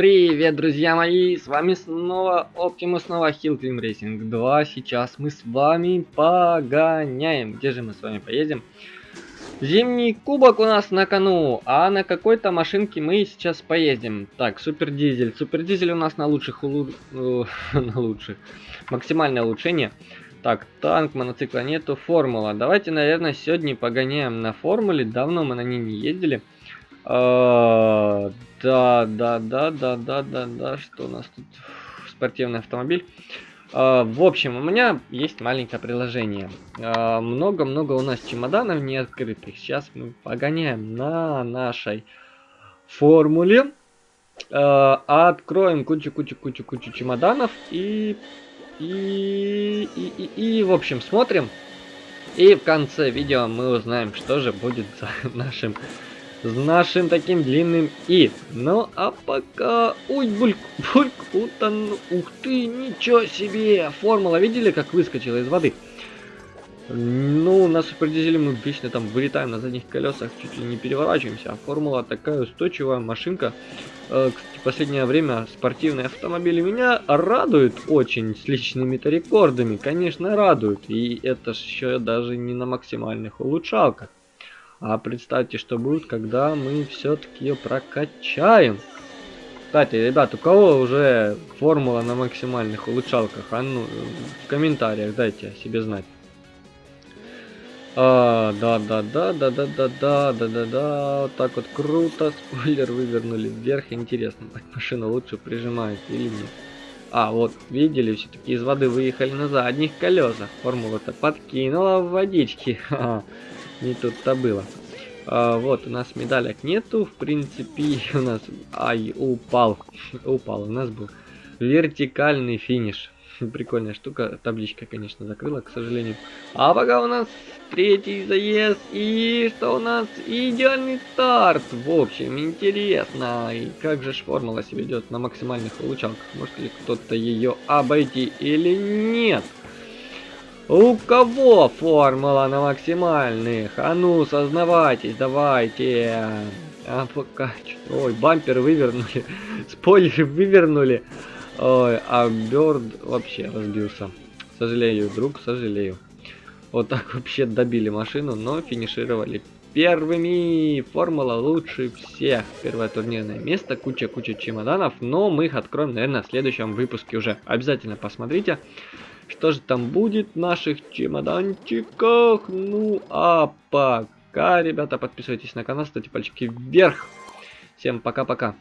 привет, друзья мои! С вами снова Optimus, снова Hill Climb Racing 2. Сейчас мы с вами погоняем. Где же мы с вами поедем? Зимний кубок у нас на кону, а на какой-то машинке мы сейчас поедем. Так, супер дизель. Супер дизель у нас на лучших, улу... на лучших. Максимальное улучшение. Так, танк, мотоцикла нету, формула. Давайте, наверное, сегодня погоняем на формуле. Давно мы на ней не ездили. А, да, да, да, да, да, да, да, что у нас тут? Спортивный автомобиль. А, в общем, у меня есть маленькое приложение. А, много-много у нас чемоданов не открытых. Сейчас мы погоняем на нашей формуле. Откроем кучу-кучу-кучу-кучу чемоданов и и, и, и, и, в общем, смотрим. И в конце видео мы узнаем, что же будет за нашим с нашим таким длинным и. Ну, а пока... Ой, бульк, бульк, утон... Ух ты, ничего себе! Формула, видели, как выскочила из воды? Ну, на супердизеле мы вечно там вылетаем на задних колесах, чуть ли не переворачиваемся. А формула такая устойчивая машинка. Э, кстати, последнее время спортивные автомобили меня радуют очень с личными-то рекордами. Конечно, радуют. И это еще даже не на максимальных улучшалках. А представьте, что будет, когда мы все-таки ее прокачаем. Кстати, ребят, у кого уже формула на максимальных улучшалках? А ну, в комментариях дайте себе знать. А, да, да, да, да, да, да, да, да, да, да, вот так вот круто, спойлер вывернули вверх, интересно, машина лучше прижимает или нет. А, вот, видели, все-таки из воды выехали на задних колесах, формула-то подкинула в водички, ха -ха не тут-то было. А, вот, у нас медалек нету, в принципе, у нас... Ай, упал, упал, у нас был вертикальный финиш. Прикольная штука, табличка, конечно, закрыла, к сожалению. А пока у нас третий заезд, и что у нас? Идеальный старт, в общем, интересно. И как же ж формула себя ведет на максимальных улучшалках? Может ли кто-то ее обойти или нет? У кого формула на максимальных? А ну, сознавайтесь, давайте. А пока... Ой, бампер вывернули. Спойлер вывернули. Ой, а Бёрд вообще разбился. Сожалею, друг, сожалею. Вот так вообще добили машину, но финишировали первыми. Формула лучше всех. Первое турнирное место, куча-куча чемоданов, но мы их откроем, наверное, в следующем выпуске уже. Обязательно посмотрите. Что же там будет в наших чемоданчиках? Ну, а пока, ребята, подписывайтесь на канал, ставьте пальчики вверх. Всем пока-пока.